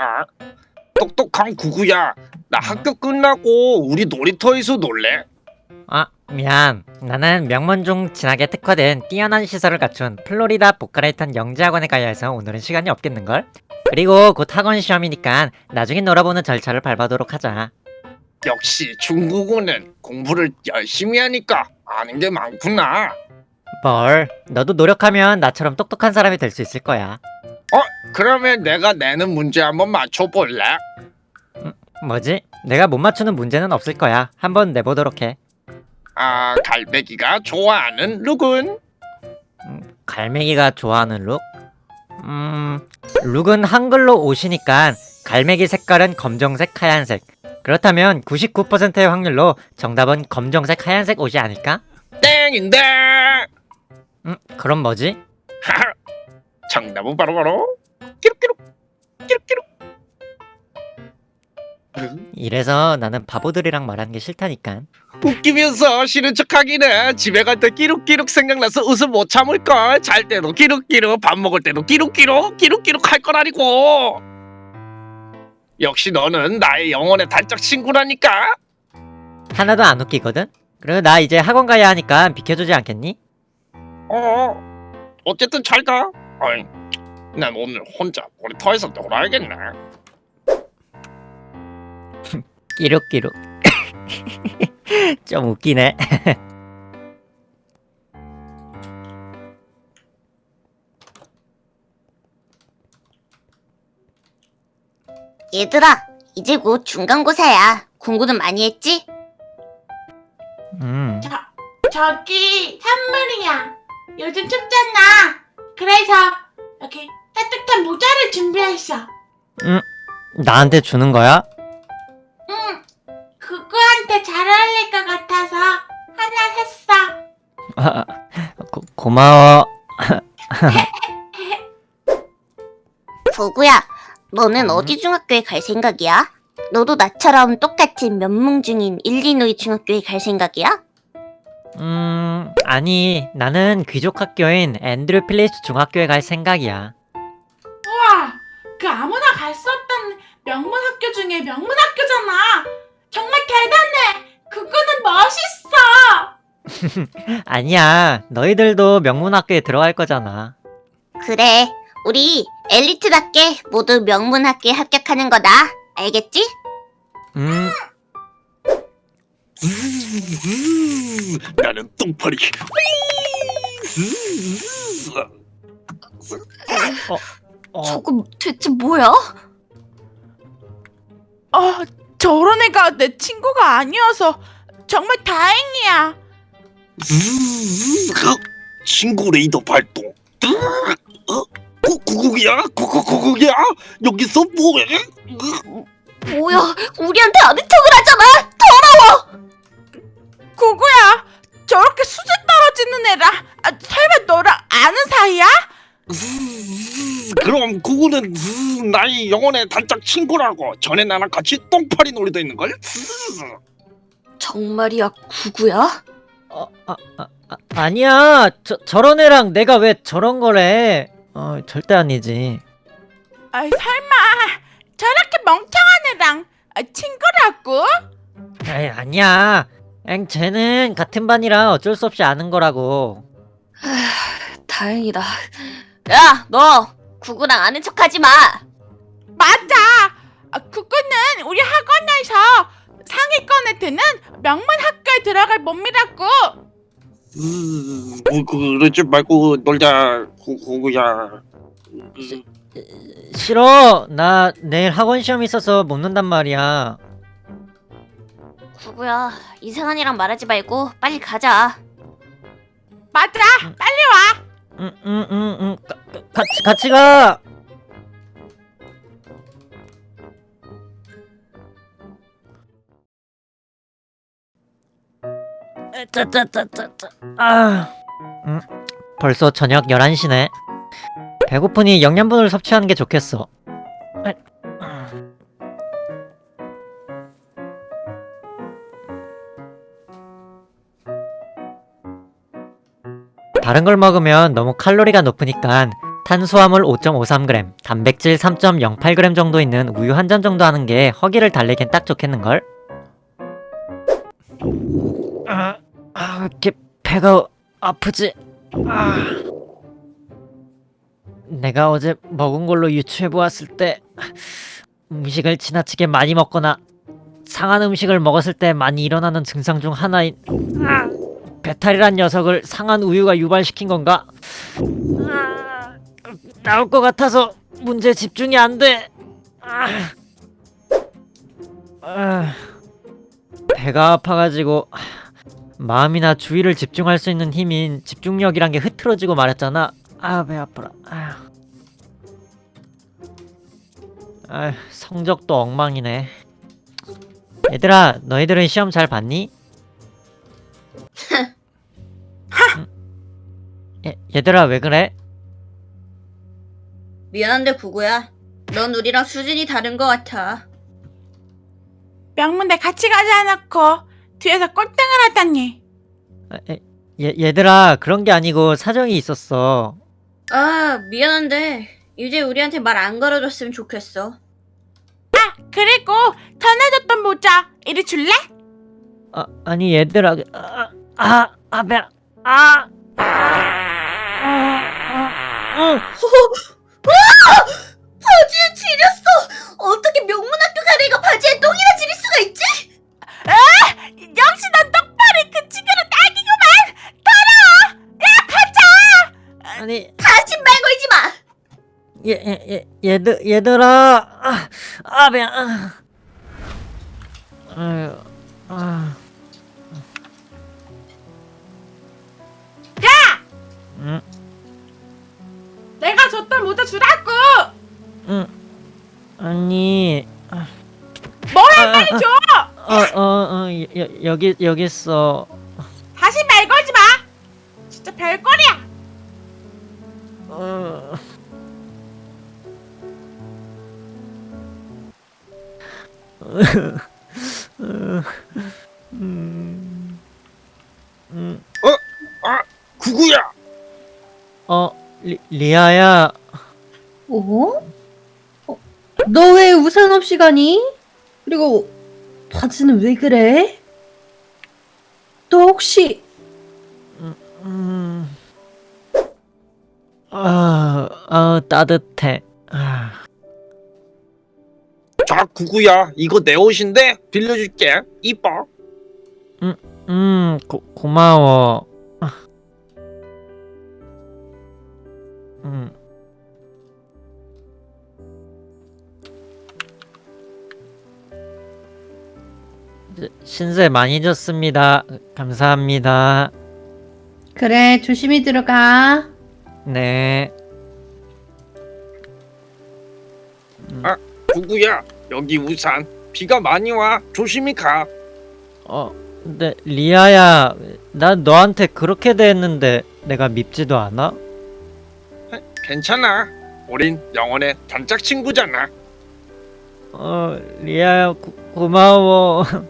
아, 똑똑한 구구야. 나 학교 끝나고 우리 놀이터에서 놀래. 아 미안 나는 명문 중 진학에 특화된 뛰어난 시설을 갖춘 플로리다 보카레이턴 영재학원에 가야 해서 오늘은 시간이 없겠는걸? 그리고 곧 학원 시험이니까 나중에 놀아보는 절차를 밟아도록 하자 역시 중국어는 공부를 열심히 하니까 아는 게 많구나. 뭘 너도 노력하면 나처럼 똑똑한 사람이 될 수 있을 거야 그러면 내가 내는 문제 한번 맞춰볼래? 뭐지? 내가 못 맞추는 문제는 없을 거야 한번 내보도록 해 아, 갈매기가 좋아하는 룩은? 갈매기가 좋아하는 룩? 음... 룩은 한글로 옷이니까 갈매기 색깔은 검정색, 하얀색 그렇다면 99%의 확률로 정답은 검정색, 하얀색 옷이 아닐까? 땡인데! 음, 그럼 뭐지? 정답은 바로 바로. 끼룩끼룩 끼룩끼룩. 응? 이래서 나는 바보들이랑 말하는 게 싫다니까. 웃기면서 싫은 척하기는 집에 갈 때 끼룩끼룩 생각나서 웃음 못 참을걸. 잘 때도 끼룩끼룩 밥 먹을 때도 끼룩끼룩 끼룩끼룩 할 거라니고. 역시 너는 나의 영혼의 단짝 친구라니까. 하나도 안 웃기거든? 그리고 나 이제 학원 가야 하니까 비켜주지 않겠니? 어. 어쨌든 잘가 어이 난 오늘 혼자 놀이터에서 놀아야겠네 끼룩끼룩 좀 웃기네 얘들아, 이제 곧 중간고사야. 공부는 많이 했지? 음 저기 선물이야. 요즘 춥잖아. 그래서 여기 따뜻한 모자를 준비했어. 나한테 주는 거야? 응. 그거한테 잘 어울릴 것 같아서 하나 샀어. 아, 고, 고마워 부구야, 너는 어디 중학교에 갈 생각이야? 너도 나처럼 똑같은 면문 중인 일리노이 중학교에 갈 생각이야? 음 아니 나는 귀족 학교인 앤드류 필리스 중학교에 갈 생각이야 우와, 그 아무나 갈 수 없던 명문 학교 중에 명문 학교잖아. 정말 대단해. 그거는 멋있어. 아니야 너희들도 명문학교에 들어갈 거잖아 그래, 우리 엘리트답게 모두 명문학교에 합격하는 거다. 알겠지? 음 나는 똥파리 어, 저거 대체 뭐야? 어, 저런 애가 내 친구가 아니어서 정말 다행이야. 친구 레이더 발동 어? 구- 구국이야? 구구구국이야? 여기서 뭐해? 뭐야, 우리한테 아는 척을 하잖아! 구구야, 저렇게 수준 떨어지는 애라 아, 설마 너랑 아는 사이야? 그럼 구구는 나의 영혼의 단짝 친구라고 전에 나랑 같이 똥파리 놀이도 있는걸? 정말이야, 구구야? 어, 아, 아, 아, 아니야 저, 저런 애랑 내가 왜 저런 거래 어 절대 아니지 아, 설마 저렇게 멍청한 애랑 아, 친구라고? 에이 아니야 엥 쟤는 같은 반이라 어쩔 수 없이 아는 거라고 다행이다. 야, 너 구구랑 아는 척하지 마. 맞아. 아, 그거는 우리 학원에서 상위권에 드는 명문 학교에 들어갈 몸이라고. 뭐 그러지 말고 놀자 구- 구구야 싫어 나 내일 학원 시험 있어서 못 논단 말이야 구구야, 이상한 이랑 말하지 말고 빨리 가자. 맞아. 빨리 와. 응응응응. 같이 같이 가. 짜짜짜짜짜 아. 음, 벌써 저녁 11시네. 배고프니 영양분을 섭취하는 게 좋겠어 다른 걸 먹으면 너무 칼로리가 높으니까 탄수화물 5.53g, 단백질 3.08g 정도 있는 우유 한 잔 정도 하는 게 허기를 달래긴 딱 좋겠는걸? 아, 아, 이렇게 배가 아프지? 아. 내가 어제 먹은 걸로 유추해 보았을 때 음식을 지나치게 많이 먹거나 상한 음식을 먹었을 때 많이 일어나는 증상 중 하나인 아, 배탈이란 녀석을 상한 우유가 유발시킨 건가? 아, 나올 것 같아서 문제 집중이 안 돼. 아, 아, 배가 아파가지고 마음이나 주의를 집중할 수 있는 힘인 집중력이란 게 흐트러지고 말았잖아. 아, 배 아파라. 아, 아 성적도 엉망이네. 얘들아, 너희들은 시험 잘 봤니? 얘, 얘들아, 왜 그래? 미안한데 구구야. 넌 우리랑 수준이 다른 것 같아. 명문대 같이 가지 않았고 뒤에서 꼴등을 하다니. 아, 에, 얘, 얘들아, 그런 게 아니고 사정이 있었어. 아, 미안한데 이제 우리한테 말 안 걸어줬으면 좋겠어. 그리고 전해줬던 모자 이리 줄래? 아, 아니 얘들아, 아, 아, 아, 배, 아, 아, 아, 아, 바지에 지렸어! 어떻게 명문학교 가래가 바지에 똥이나 지릴 수가 있지? 역시 넌 똑바로 그 친구는 딱이구만. 더러워. 야 가자. 아니 다시 말 걸지 마! 얘, 얘, 얘, 얘들, 얘들아, 아, 아, 배, 아, 아유, 아, 여, 여기, 여기 있어. 다시 말 걸지 마. 진짜 별거리야. 어. 음. 음. 구구야. 어, 리, 리아야. 어? 어? 너 왜 우산 없이 가니? 그리고 바지는 왜 그래? 너 혹시 음. 아, 아, 따뜻해. 아, 자 구구야 이거 내 옷인데 빌려줄게. 이뻐. 음, 고, 고마워. 아. 음. 신세 많이 줬습니다. 감사합니다. 그래 조심히 들어가. 네. 구구야 여기 우산. 비가 많이 와. 조심히 가. 어, 근데 리아야, 난 너한테 그렇게 대했는데 내가 밉지도 않아? 괜찮아. 우린 영원의 단짝 친구잖아. 어, 리아야, 고, 고마워.